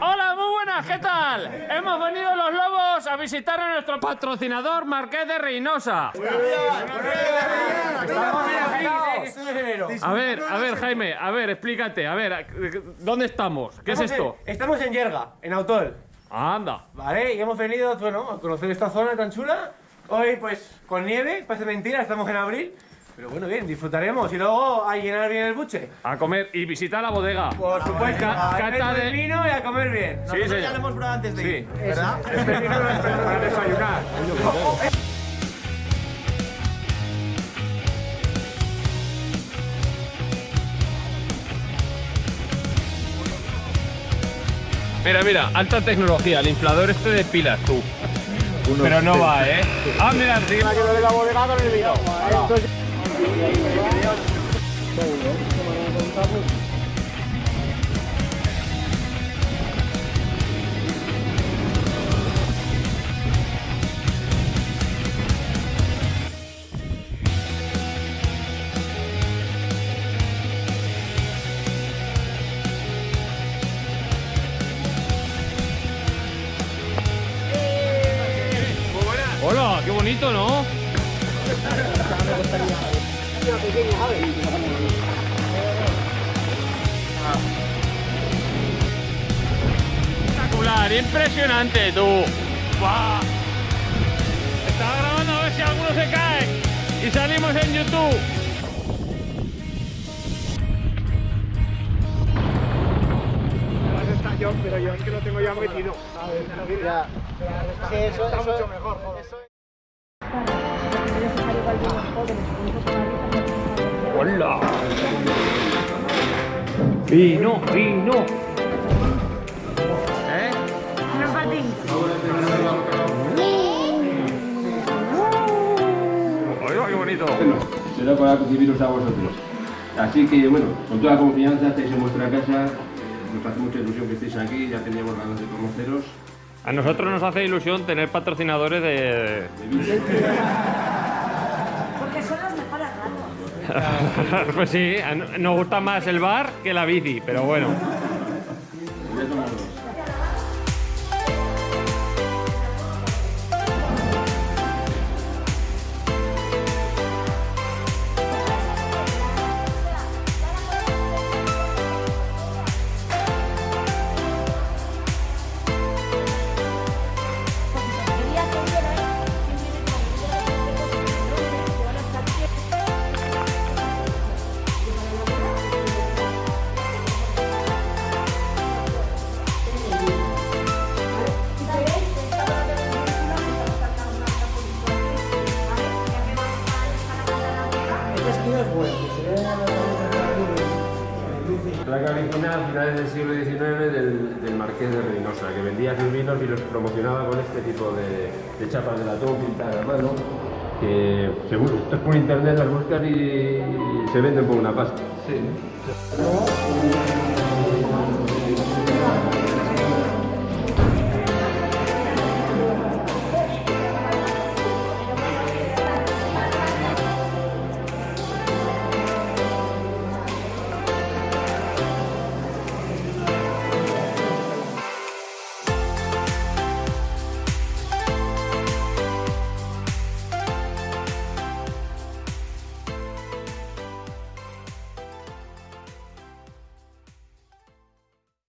Hola, muy buenas, ¿qué tal? Hemos venido los lobos a visitar a nuestro patrocinador Marqués de Reynosa. A ver, a ver, Jaime, a ver, explícate, a ver, ¿dónde estamos? ¿Qué es esto? Estamos en Yerga, en Autol. Anda. Vale, y hemos venido, bueno, a conocer esta zona tan chula. Hoy, pues, con nieve, parece mentira, estamos en abril. Pero bueno, bien, disfrutaremos. Y luego a llenar bien el buche. A comer y visitar la bodega. Por supuesto, Ca- a cata beber de- vino y a comer bien. Sí, señor. Ya lo hemos probado antes de Sí. ir, ¿verdad? Este vino no es para desayunar. Mira, mira, alta tecnología, el inflador este de pilas, tú. Pero no va, ¿eh? Ah, mira, sí. Hola, qué bonito, ¿no? Espectacular, impresionante, tú. ¡Buah! Estaba grabando a ver si alguno se cae y salimos en YouTube. pero yo es que lo tengo ya metido. Sí, eso, Está eso- mucho mejor, joder. ¡Hola! Vino, vino. ¿Eh? Oiga, qué bonito. será para recibiros a vosotros. Así que, bueno, con toda confianza estáis en vuestra casa, nos hace mucha ilusión que estéis aquí, ya teníamos ganas de conoceros. A nosotros nos hace ilusión tener patrocinadores de... Porque pues sí, nos gusta más el bar que la bici, pero bueno. Voy a tomar dos. Placa original a finales del siglo XIX del, del Marqués de Reynosa, que vendía sus vinos y los promocionaba con este tipo de, de chapas de latón pintadas a mano, que según estás por internet las buscas y, se venden por una pasta.